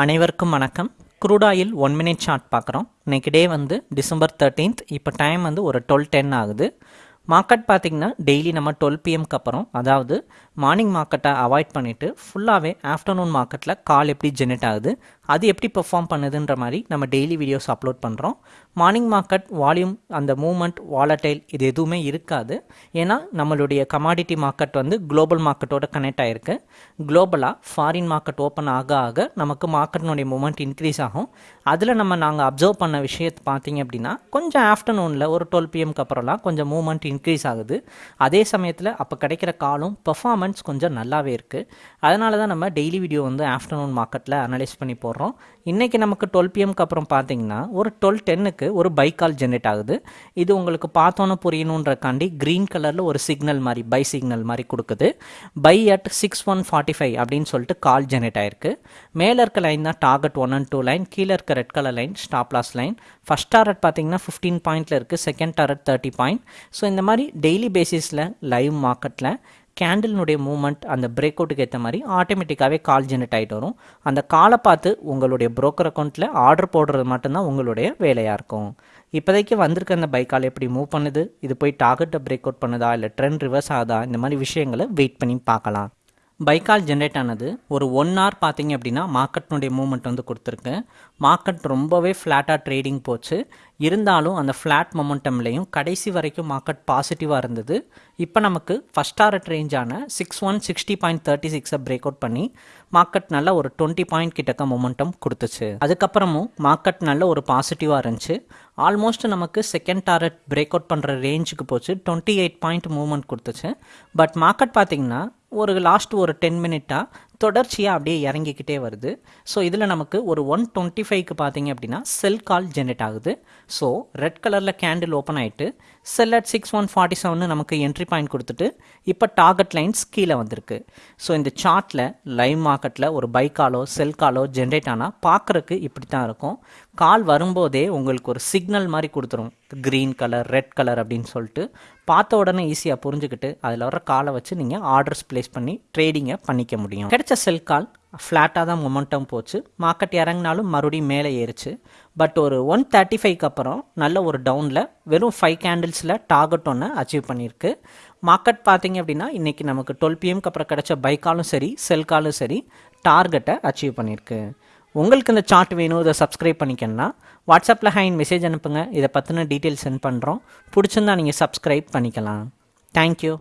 அனைவருக்கும் வணக்கம். Crude oil one minute chart பார்க்குறோம். இன்னைக்கு டே வந்து டிசம்பர் தேர்ட்டீன்த் இப்போ டைம் வந்து ஒரு டுவெல் டென் ஆகுது. மார்க்கெட் பார்த்திங்கன்னா டெய்லி நம்ம டுவெல் பிஎம்க்கு அப்புறம் அதாவது மார்னிங் மார்க்கெட்டை அவாய்ட் பண்ணிவிட்டு ஃபுல்லாகவே ஆஃப்டர்நூன் மார்க்கெட்டில் கால் எப்படி ஜெனரேட் ஆகுது அது எப்படி பெர்ஃபார்ம் பண்ணுதுன்ற மாதிரி நம்ம டெய்லி வீடியோஸ் அப்லோட் பண்ணுறோம் மார்னிங் மார்க்கெட் வால்யூம் அந்த மூமெண்ட் வாலட்டைல் இது எதுவுமே இருக்காது. ஏன்னா நம்மளுடைய கமாடிட்டி மார்க்கெட் வந்து குளோபல் மார்க்கெட்டோட கனெக்ட் ஆகிருக்கு குளோபலாக ஃபாரின் மார்க்கெட் ஓப்பன் ஆக ஆக நமக்கு மார்க்கெட்டினுடைய மூமெண்ட் இன்க்ரீஸ் ஆகும். அதில் நம்ம நாங்கள் அப்சர்வ் பண்ண விஷயத்தை பார்த்தீங்க அப்படின்னா கொஞ்சம் ஆஃப்டர்நூனில் ஒரு டுவெல் பிஎம்க்கு அப்புறம்லாம் கொஞ்சம் மூமெண்ட் இன்க்ரீஸ் ஆகுது. அதே சமயத்தில் அப்போ கிடைக்கிற காலும் பெர்ஃபார்மன்ஸ் கொஞ்சம் நல்லாவே இருக்குது அதனால தான் நம்ம டெய்லி வீடியோ வந்து ஆஃப்டர்நூன் மார்க்கெட்டில் அனலைஸ் பண்ணி போடுறோம். இன்றைக்கி நமக்கு டுவெல் பிஎம்க்கு அப்புறம் பார்த்தீங்கன்னா ஒரு டுவெல் டென்னுக்கு ஒரு பை கால் ஜென்ரேட் ஆகுது. இது உங்களுக்கு பார்த்தோன்னே புரியணுன்றக்காண்டி க்ரீன் கலரில் ஒரு சிக்னல் மாதிரி பை சிக்னல் மாதிரி கொடுக்குது. Buy at six one forty five அப்படின்னு சொல்லிட்டு கால் ஜென்ரேட் ஆயிருக்கு. மேலே இருக்க லைன் தான் target one and two line கீழே இருக்க red colour line stop loss line first target பார்த்தீங்கன்னா ஃபிஃப்டீன் பாயிண்ட்டில் இருக்குது second target thirty point so இந்த மாதிரி டெய்லி பேசிஸில் லைவ் மார்க்கெட்டில் கேண்டில்னுடைய மூவ்மெண்ட் அந்த பிரேக் அவுட்டுக்கு ஏற்ற மாதிரி ஆட்டோமேட்டிக்காகவே கால் ஜெனரேட் ஆகிட்டு வரும். அந்த காலை பார்த்து உங்களுடைய ப்ரோக்கர் அக்கௌண்ட்டில் ஆர்டர் போடுறது மட்டும்தான் உங்களுடைய வேலையாக இருக்கும். இப்போதைக்கு வந்திருக்க அந்த பைக்கால் எப்படி மூவ் பண்ணுது? இது போய் டார்கெட்டை பிரேக் அவுட் பண்ணுதா? இல்லை ட்ரெண்ட் ரிவர்ஸ் ஆகுதா? இந்த மாதிரி விஷயங்களை வெயிட் பண்ணி பார்க்கலாம். பைக்கால் ஜென்ரேட் ஆனது ஒரு ஒன் ஹவர் பார்த்தீங்க அப்படின்னா மார்க்கெட்னுடைய மூவ்மெண்ட் வந்து கொடுத்துருக்கு. மார்க்கெட் ரொம்பவே ஃப்ளாட்டாக ட்ரேடிங் போச்சு. இருந்தாலும் அந்த ஃப்ளாட் மொமெண்டம்லேயும் கடைசி வரைக்கும் மார்க்கெட் பாசிட்டிவாக இருந்தது. இப்போ நமக்கு ஃபஸ்ட் ஆர்ட் ரேஞ்சான six one sixty point thirty சிக்ஸை பிரேக் அவுட் பண்ணி மார்க்கெட் நல்ல ஒரு டுவெண்ட்டி பாயிண்ட் கிட்டக்க மொமெண்டம் கொடுத்துச்சு. அதுக்கப்புறமும் மார்க்கெட் நல்ல ஒரு பாசிட்டிவாக இருந்துச்சு. ஆல்மோஸ்ட் நமக்கு செகண்ட் டாரட் பிரேக் அவுட் பண்ணுற ரேஞ்சுக்கு போச்சு. டுவெண்ட்டி எயிட் பாயிண்ட் மூவ்மெண்ட் கொடுத்துச்சு. பட் மார்க்கெட் பார்த்திங்கன்னா ஒரு லாஸ்ட் ஒரு டென் மினிட்டாக தொடர்ச்சியாக அப்படியே இறங்கிக்கிட்டே வருது. ஸோ இதில் நமக்கு ஒரு ஒன் டுவெண்ட்டி ஃபைவ்க்கு பார்த்தீங்க அப்படின்னா செல் கால் ஜென்ரேட் ஆகுது. ஸோ ரெட் கலரில் கேண்டில் ஓப்பன் ஆகிட்டு sell at six one forty seven நமக்கு என்ட்ரி பாயிண்ட் கொடுத்துட்டு இப்போ டார்கெட் லைன்ஸ் கீழே வந்திருக்கு. ஸோ இந்த சார்ட்டில் லைவ் மார்க்கெட்டில் ஒரு பை காலோ செல் காலோ ஜென்ரேட் ஆனால் பார்க்குறக்கு இப்படி தான் இருக்கும். கால் வரும்போதே உங்களுக்கு ஒரு சிக்னல் மாதிரி கொடுத்துரும். க்ரீன் கலர் ரெட் கலர் அப்படின்னு சொல்லிட்டு பார்த்த உடனே ஈஸியாக புரிஞ்சுக்கிட்டு அதில் வர காலை வச்சு நீங்கள் ஆர்டர்ஸ் ப்ளேஸ் பண்ணி ட்ரேடிங்கை பண்ணிக்க முடியும். கிடைச்ச செல் கால் ஃப்ளாட்டாக தான் மொமெண்டம் போச்சு. மார்க்கெட் இறங்கினாலும் மறுபடியும் மேலே ஏறிச்சு. பட் ஒரு ஒன் தேர்ட்டி ஃபைவ்க்கு அப்புறம் நல்ல ஒரு டவுனில் வெறும் ஃபைவ் கேண்டில்ஸில் டார்கெட் ஒன்று அச்சீவ் பண்ணியிருக்கு. மார்க்கெட் பார்த்தீங்க அப்படின்னா இன்றைக்கி நமக்கு டுவெல் பிஎம்க்கு அப்புறம் கிடைச்ச பைக்காலும் சரி செல் காலும் சரி டார்கெட்டை அச்சீவ் பண்ணியிருக்கு. உங்களுக்கு இந்த சார்ட் வேணும் இதை சப்ஸ்கிரைப் பண்ணிக்கணும்னா வாட்ஸ்அப்பில் ஹைன் மெசேஜ் அனுப்புங்க. இதை பற்றின டீட்டெயில்ஸ் சென்ட் பண்ணுறோம் பிடிச்சிருந்தா நீங்கள் சப்ஸ்கிரைப் பண்ணிக்கலாம். தேங்க்யூ